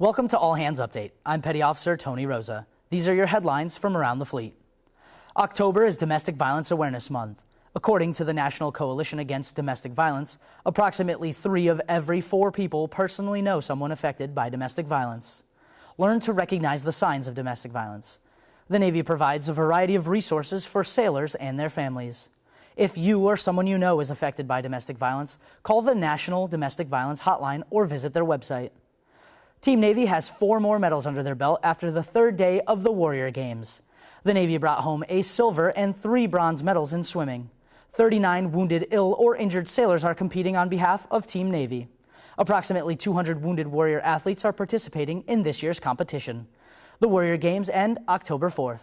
Welcome to All Hands Update. I'm Petty Officer Tony Rosa. These are your headlines from around the fleet. October is Domestic Violence Awareness Month. According to the National Coalition Against Domestic Violence, approximately three of every four people personally know someone affected by domestic violence. Learn to recognize the signs of domestic violence. The Navy provides a variety of resources for sailors and their families. If you or someone you know is affected by domestic violence, call the National Domestic Violence Hotline or visit their website. Team Navy has four more medals under their belt after the third day of the Warrior Games. The Navy brought home a silver and three bronze medals in swimming. 39 wounded, ill, or injured sailors are competing on behalf of Team Navy. Approximately 200 wounded Warrior athletes are participating in this year's competition. The Warrior Games end October 4th.